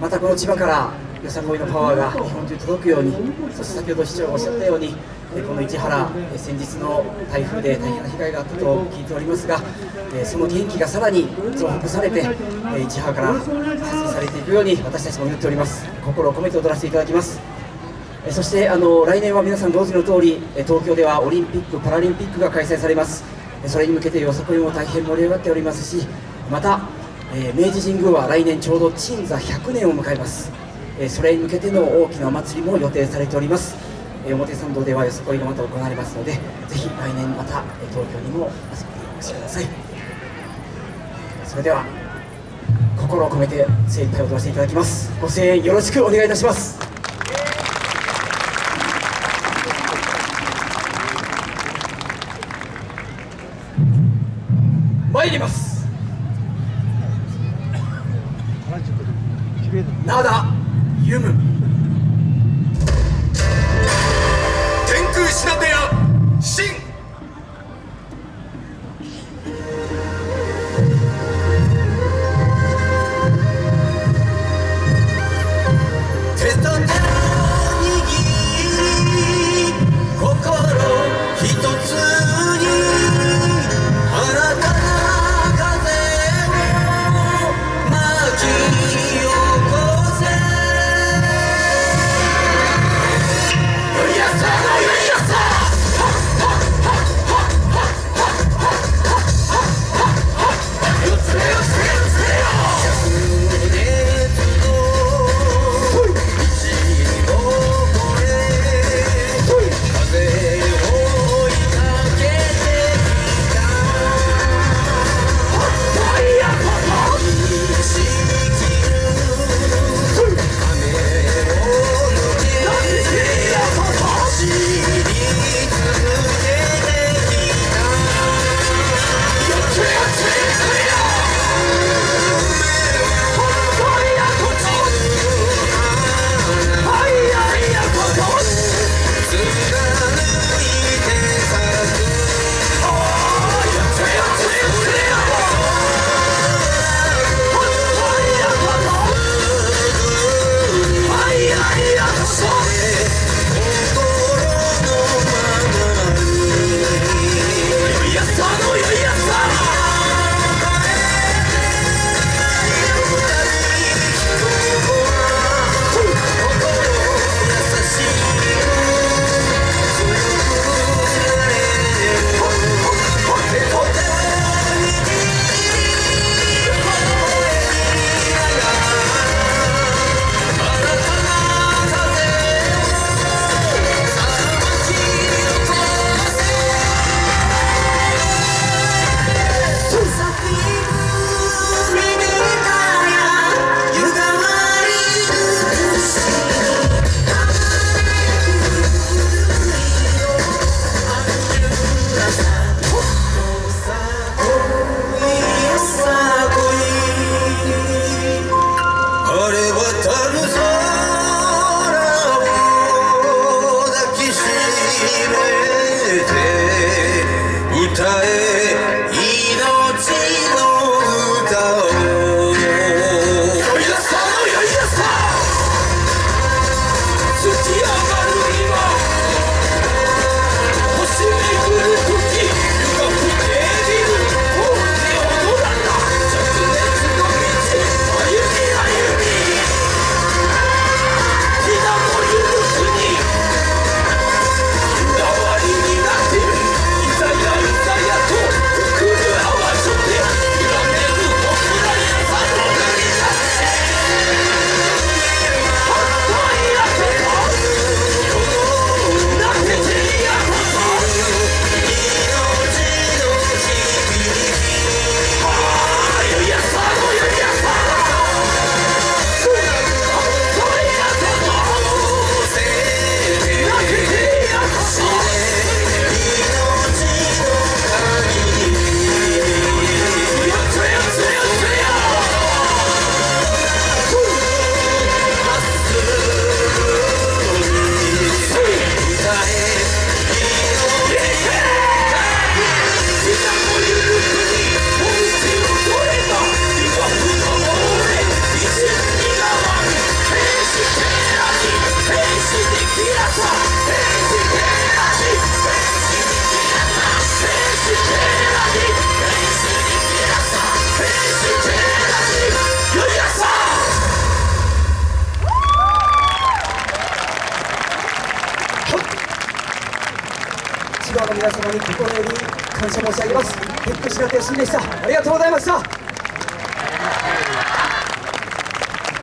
またこの千葉からよさこいのパワーが日本中に届くようにそして先ほど市長がおっしゃったようにこの市原先日の台風で大変な被害があったと聞いておりますがその元気がさらに増幅されて市原から発信されていくように私たちも祈っております。心を込めて踊らせていただきます。そしてあの来年は皆さん同時の通り東京ではオリンピック・パラリンピックが開催されます。それに向けてよさこいも大変盛り上がっておりますしまた、え明治神宮は来年ちょうど鎮座100年を迎えます。えそれに向けての大きなお祭りも予定されております。え表参道ではよさこいがまた行われますのでぜひ来年また東京にも遊びにお越しください。それでは心を込めて精一杯踊らせていただきます。ご声援よろしくお願いいたします。参ります。灘ゆむの皆様に心より感謝申し上げます。テック白手よしでした。ありがとうございました。